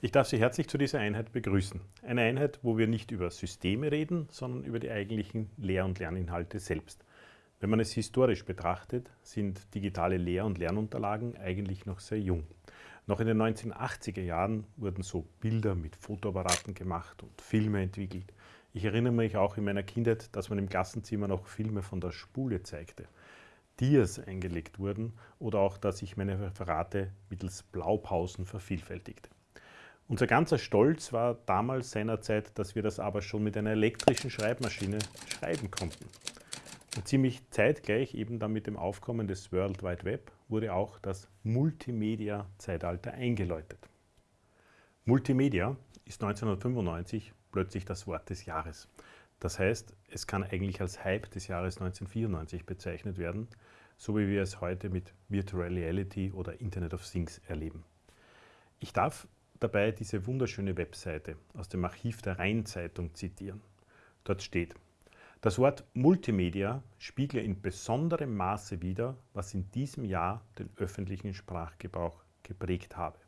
Ich darf Sie herzlich zu dieser Einheit begrüßen. Eine Einheit, wo wir nicht über Systeme reden, sondern über die eigentlichen Lehr- und Lerninhalte selbst. Wenn man es historisch betrachtet, sind digitale Lehr- und Lernunterlagen eigentlich noch sehr jung. Noch in den 1980er Jahren wurden so Bilder mit Fotoapparaten gemacht und Filme entwickelt. Ich erinnere mich auch in meiner Kindheit, dass man im Klassenzimmer noch Filme von der Spule zeigte. Dias eingelegt wurden oder auch, dass ich meine Referate mittels Blaupausen vervielfältigte. Unser ganzer Stolz war damals seinerzeit, dass wir das aber schon mit einer elektrischen Schreibmaschine schreiben konnten. Und ziemlich zeitgleich eben dann mit dem Aufkommen des World Wide Web wurde auch das Multimedia-Zeitalter eingeläutet. Multimedia ist 1995 plötzlich das Wort des Jahres. Das heißt, es kann eigentlich als Hype des Jahres 1994 bezeichnet werden, so wie wir es heute mit Virtual Reality oder Internet of Things erleben. Ich darf dabei diese wunderschöne Webseite aus dem Archiv der Rheinzeitung zitieren. Dort steht, das Wort Multimedia spiegle in besonderem Maße wider, was in diesem Jahr den öffentlichen Sprachgebrauch geprägt habe.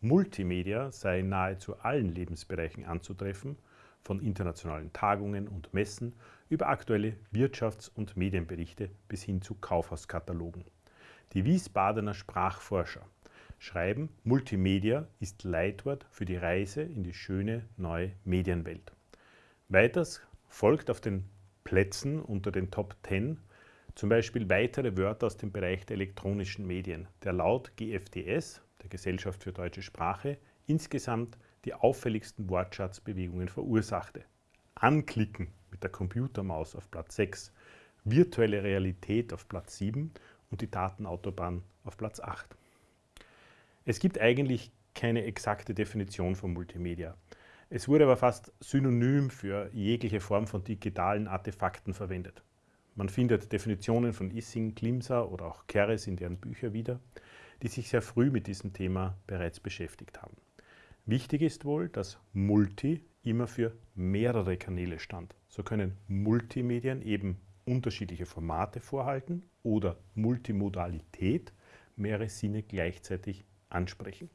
Multimedia sei in nahezu allen Lebensbereichen anzutreffen, von internationalen Tagungen und Messen über aktuelle Wirtschafts- und Medienberichte bis hin zu Kaufhauskatalogen. Die Wiesbadener Sprachforscher schreiben, Multimedia ist Leitwort für die Reise in die schöne neue Medienwelt. Weiters folgt auf den Plätzen unter den Top 10 zum Beispiel weitere Wörter aus dem Bereich der elektronischen Medien, der laut GFDS, der Gesellschaft für deutsche Sprache, insgesamt die auffälligsten Wortschatzbewegungen verursachte. Anklicken mit der Computermaus auf Platz 6, virtuelle Realität auf Platz 7 und die Datenautobahn auf Platz 8. Es gibt eigentlich keine exakte Definition von Multimedia. Es wurde aber fast synonym für jegliche Form von digitalen Artefakten verwendet. Man findet Definitionen von Issing, Klimser oder auch Keres in deren Bücher wieder, die sich sehr früh mit diesem Thema bereits beschäftigt haben. Wichtig ist wohl, dass Multi immer für mehrere Kanäle stand. So können Multimedien eben unterschiedliche Formate vorhalten oder Multimodalität mehrere Sinne gleichzeitig ansprechen.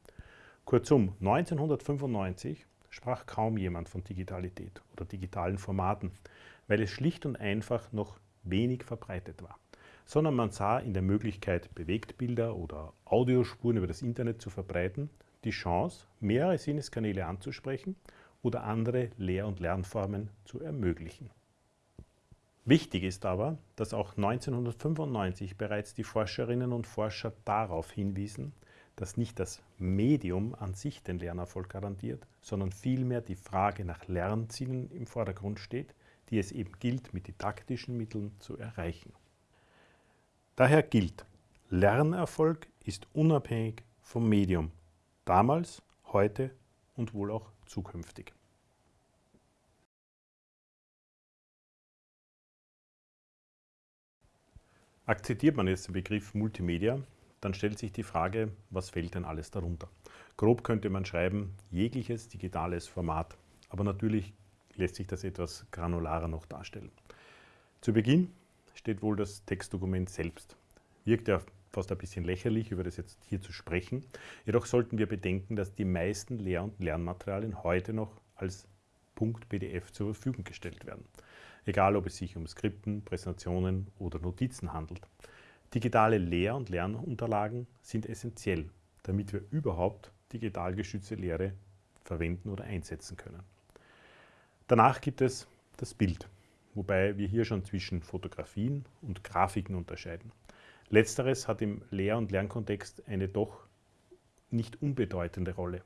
Kurzum, 1995 sprach kaum jemand von Digitalität oder digitalen Formaten, weil es schlicht und einfach noch wenig verbreitet war, sondern man sah in der Möglichkeit, Bewegtbilder oder Audiospuren über das Internet zu verbreiten, die Chance, mehrere Sinneskanäle anzusprechen oder andere Lehr- und Lernformen zu ermöglichen. Wichtig ist aber, dass auch 1995 bereits die Forscherinnen und Forscher darauf hinwiesen, dass nicht das Medium an sich den Lernerfolg garantiert, sondern vielmehr die Frage nach Lernzielen im Vordergrund steht, die es eben gilt, mit didaktischen Mitteln zu erreichen. Daher gilt, Lernerfolg ist unabhängig vom Medium, damals, heute und wohl auch zukünftig. Akzeptiert man jetzt den Begriff Multimedia, dann stellt sich die Frage, was fällt denn alles darunter? Grob könnte man schreiben, jegliches digitales Format. Aber natürlich lässt sich das etwas granularer noch darstellen. Zu Beginn steht wohl das Textdokument selbst. Wirkt ja fast ein bisschen lächerlich, über das jetzt hier zu sprechen. Jedoch sollten wir bedenken, dass die meisten Lehr- und Lernmaterialien heute noch als .pdf zur Verfügung gestellt werden. Egal, ob es sich um Skripten, Präsentationen oder Notizen handelt. Digitale Lehr- und Lernunterlagen sind essentiell, damit wir überhaupt digital geschützte Lehre verwenden oder einsetzen können. Danach gibt es das Bild, wobei wir hier schon zwischen Fotografien und Grafiken unterscheiden. Letzteres hat im Lehr- und Lernkontext eine doch nicht unbedeutende Rolle.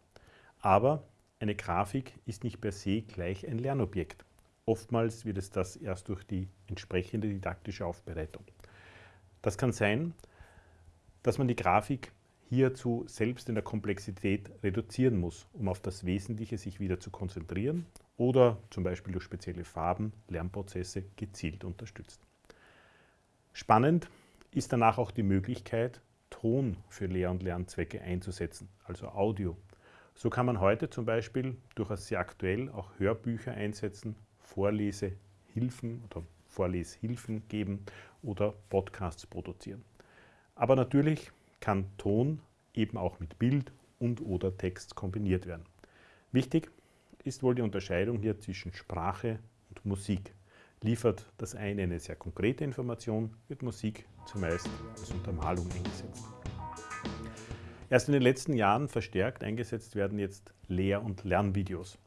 Aber eine Grafik ist nicht per se gleich ein Lernobjekt. Oftmals wird es das erst durch die entsprechende didaktische Aufbereitung. Das kann sein, dass man die Grafik hierzu selbst in der Komplexität reduzieren muss, um auf das Wesentliche sich wieder zu konzentrieren oder zum Beispiel durch spezielle Farben Lernprozesse gezielt unterstützt. Spannend ist danach auch die Möglichkeit, Ton für Lehr- und Lernzwecke einzusetzen, also Audio. So kann man heute zum Beispiel durchaus sehr aktuell auch Hörbücher einsetzen, Vorlesehilfen oder Vorleshilfen geben oder Podcasts produzieren. Aber natürlich kann Ton eben auch mit Bild und oder Text kombiniert werden. Wichtig ist wohl die Unterscheidung hier zwischen Sprache und Musik. Liefert das eine eine sehr konkrete Information, wird Musik zumeist als Untermalung eingesetzt. Erst in den letzten Jahren verstärkt eingesetzt werden jetzt Lehr- und Lernvideos.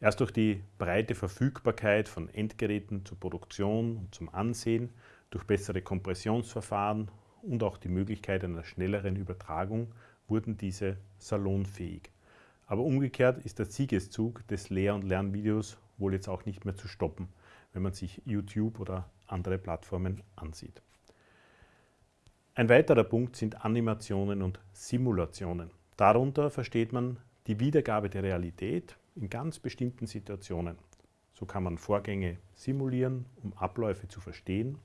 Erst durch die breite Verfügbarkeit von Endgeräten zur Produktion und zum Ansehen, durch bessere Kompressionsverfahren und auch die Möglichkeit einer schnelleren Übertragung wurden diese salonfähig. Aber umgekehrt ist der Siegeszug des Lehr- und Lernvideos wohl jetzt auch nicht mehr zu stoppen, wenn man sich YouTube oder andere Plattformen ansieht. Ein weiterer Punkt sind Animationen und Simulationen. Darunter versteht man die Wiedergabe der Realität in ganz bestimmten Situationen. So kann man Vorgänge simulieren, um Abläufe zu verstehen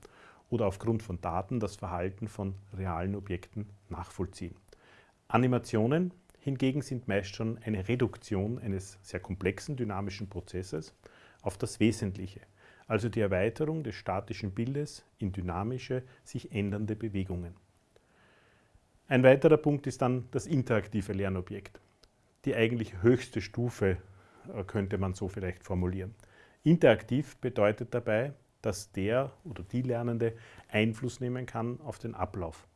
oder aufgrund von Daten das Verhalten von realen Objekten nachvollziehen. Animationen hingegen sind meist schon eine Reduktion eines sehr komplexen dynamischen Prozesses auf das Wesentliche, also die Erweiterung des statischen Bildes in dynamische, sich ändernde Bewegungen. Ein weiterer Punkt ist dann das interaktive Lernobjekt. Die eigentlich höchste Stufe äh, könnte man so vielleicht formulieren. Interaktiv bedeutet dabei, dass der oder die Lernende Einfluss nehmen kann auf den Ablauf.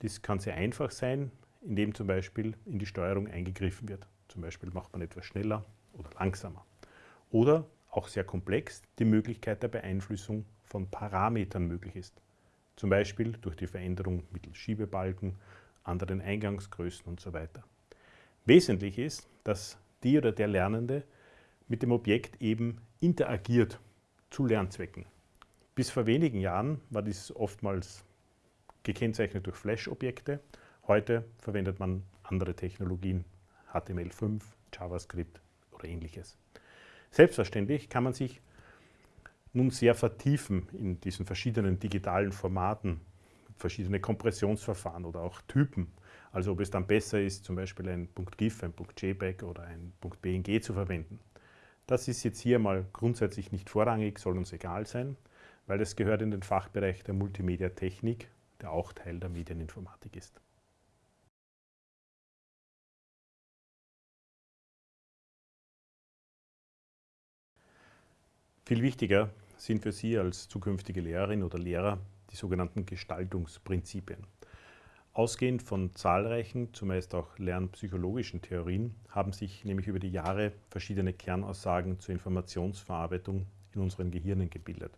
Dies kann sehr einfach sein, indem zum Beispiel in die Steuerung eingegriffen wird. Zum Beispiel macht man etwas schneller oder langsamer. Oder auch sehr komplex die Möglichkeit der Beeinflussung von Parametern möglich ist. Zum Beispiel durch die Veränderung mittels Schiebebalken, anderen Eingangsgrößen und so weiter. Wesentlich ist, dass die oder der Lernende mit dem Objekt eben interagiert zu Lernzwecken. Bis vor wenigen Jahren war dies oftmals gekennzeichnet durch Flash-Objekte. Heute verwendet man andere Technologien, HTML5, JavaScript oder ähnliches. Selbstverständlich kann man sich nun sehr vertiefen in diesen verschiedenen digitalen Formaten, verschiedene Kompressionsverfahren oder auch Typen. Also ob es dann besser ist, zum Beispiel ein .gif, ein .jpeg oder ein .bng zu verwenden. Das ist jetzt hier mal grundsätzlich nicht vorrangig, soll uns egal sein weil es gehört in den Fachbereich der Multimedia-Technik, der auch Teil der Medieninformatik ist. Viel wichtiger sind für Sie als zukünftige Lehrerin oder Lehrer die sogenannten Gestaltungsprinzipien. Ausgehend von zahlreichen, zumeist auch lernpsychologischen Theorien, haben sich nämlich über die Jahre verschiedene Kernaussagen zur Informationsverarbeitung in unseren Gehirnen gebildet.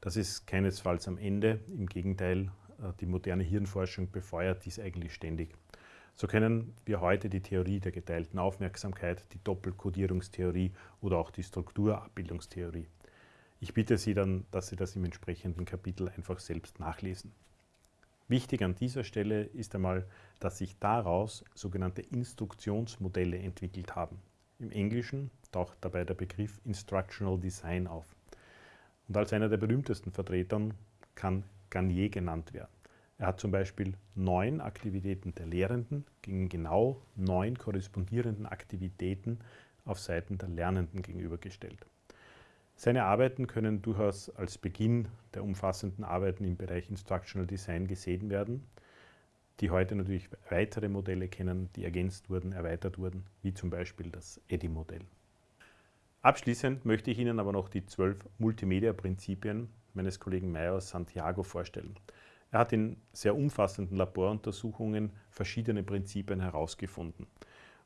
Das ist keinesfalls am Ende. Im Gegenteil, äh, die moderne Hirnforschung befeuert dies eigentlich ständig. So kennen wir heute die Theorie der geteilten Aufmerksamkeit, die Doppelkodierungstheorie oder auch die Strukturabbildungstheorie. Ich bitte Sie dann, dass Sie das im entsprechenden Kapitel einfach selbst nachlesen. Wichtig an dieser Stelle ist einmal, dass sich daraus sogenannte Instruktionsmodelle entwickelt haben. Im Englischen taucht dabei der Begriff Instructional Design auf. Und als einer der berühmtesten Vertretern kann Garnier genannt werden. Er hat zum Beispiel neun Aktivitäten der Lehrenden gegen genau neun korrespondierenden Aktivitäten auf Seiten der Lernenden gegenübergestellt. Seine Arbeiten können durchaus als Beginn der umfassenden Arbeiten im Bereich Instructional Design gesehen werden, die heute natürlich weitere Modelle kennen, die ergänzt wurden, erweitert wurden, wie zum Beispiel das EDI-Modell. Abschließend möchte ich Ihnen aber noch die zwölf Multimedia-Prinzipien meines Kollegen Meyer aus Santiago vorstellen. Er hat in sehr umfassenden Laboruntersuchungen verschiedene Prinzipien herausgefunden.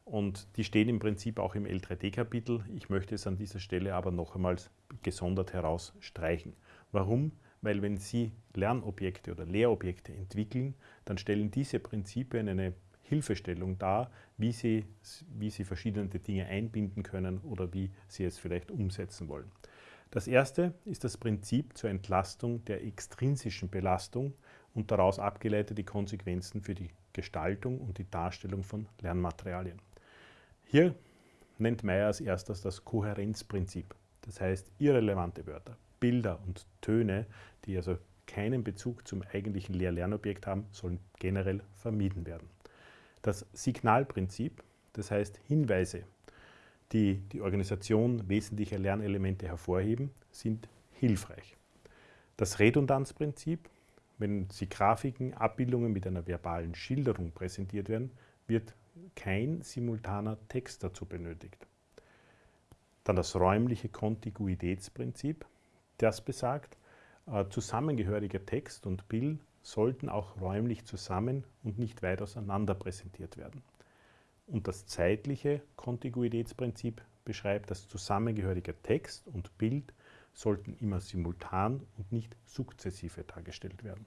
Und die stehen im Prinzip auch im L3D-Kapitel. Ich möchte es an dieser Stelle aber noch einmal gesondert herausstreichen. Warum? Weil wenn Sie Lernobjekte oder Lehrobjekte entwickeln, dann stellen diese Prinzipien eine Hilfestellung dar, wie Sie, wie Sie verschiedene Dinge einbinden können oder wie Sie es vielleicht umsetzen wollen. Das erste ist das Prinzip zur Entlastung der extrinsischen Belastung und daraus abgeleitete Konsequenzen für die Gestaltung und die Darstellung von Lernmaterialien. Hier nennt Meyer als erstes das Kohärenzprinzip. Das heißt, irrelevante Wörter, Bilder und Töne, die also keinen Bezug zum eigentlichen Lehr-Lernobjekt haben, sollen generell vermieden werden. Das Signalprinzip, das heißt Hinweise, die die Organisation wesentlicher Lernelemente hervorheben, sind hilfreich. Das Redundanzprinzip, wenn sie Grafiken, Abbildungen mit einer verbalen Schilderung präsentiert werden, wird kein simultaner Text dazu benötigt. Dann das räumliche Kontiguitätsprinzip, das besagt, äh, zusammengehöriger Text und Bild sollten auch räumlich zusammen und nicht weit auseinander präsentiert werden. Und das zeitliche Kontiguitätsprinzip beschreibt, dass zusammengehöriger Text und Bild sollten immer simultan und nicht sukzessive dargestellt werden.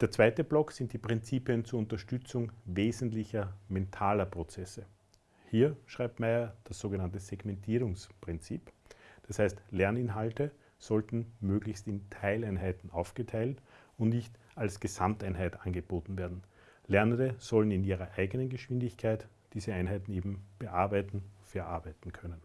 Der zweite Block sind die Prinzipien zur Unterstützung wesentlicher mentaler Prozesse. Hier schreibt Meyer das sogenannte Segmentierungsprinzip. Das heißt, Lerninhalte sollten möglichst in Teileinheiten aufgeteilt und nicht als Gesamteinheit angeboten werden. Lernende sollen in ihrer eigenen Geschwindigkeit diese Einheiten eben bearbeiten, verarbeiten können.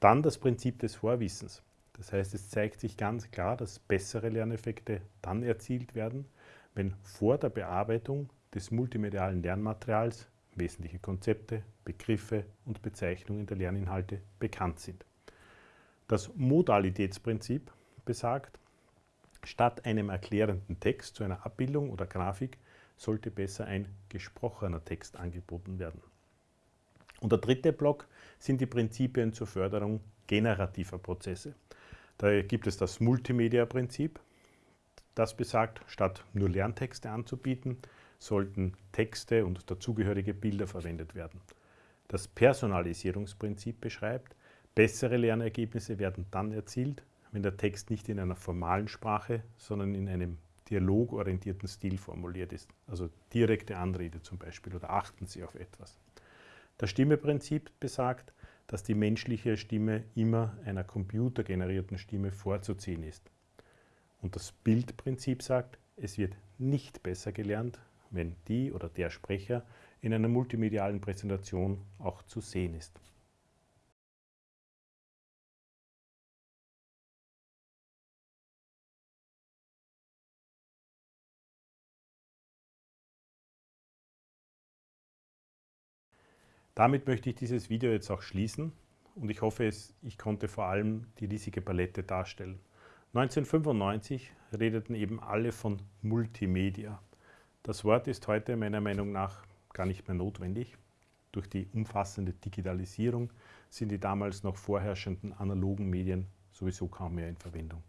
Dann das Prinzip des Vorwissens. Das heißt, es zeigt sich ganz klar, dass bessere Lerneffekte dann erzielt werden, wenn vor der Bearbeitung des multimedialen Lernmaterials wesentliche Konzepte, Begriffe und Bezeichnungen der Lerninhalte bekannt sind. Das Modalitätsprinzip besagt, statt einem erklärenden Text zu einer Abbildung oder Grafik sollte besser ein gesprochener Text angeboten werden. Und der dritte Block sind die Prinzipien zur Förderung generativer Prozesse. Da gibt es das Multimedia-Prinzip. Das besagt, statt nur Lerntexte anzubieten, sollten Texte und dazugehörige Bilder verwendet werden. Das Personalisierungsprinzip beschreibt, bessere Lernergebnisse werden dann erzielt, wenn der Text nicht in einer formalen Sprache, sondern in einem dialogorientierten Stil formuliert ist. Also direkte Anrede zum Beispiel oder achten Sie auf etwas. Das Stimmeprinzip besagt, dass die menschliche Stimme immer einer computergenerierten Stimme vorzuziehen ist. Und das Bildprinzip sagt, es wird nicht besser gelernt, wenn die oder der Sprecher in einer multimedialen Präsentation auch zu sehen ist. Damit möchte ich dieses Video jetzt auch schließen und ich hoffe, ich konnte vor allem die riesige Palette darstellen. 1995 redeten eben alle von Multimedia. Das Wort ist heute meiner Meinung nach gar nicht mehr notwendig. Durch die umfassende Digitalisierung sind die damals noch vorherrschenden analogen Medien sowieso kaum mehr in Verwendung.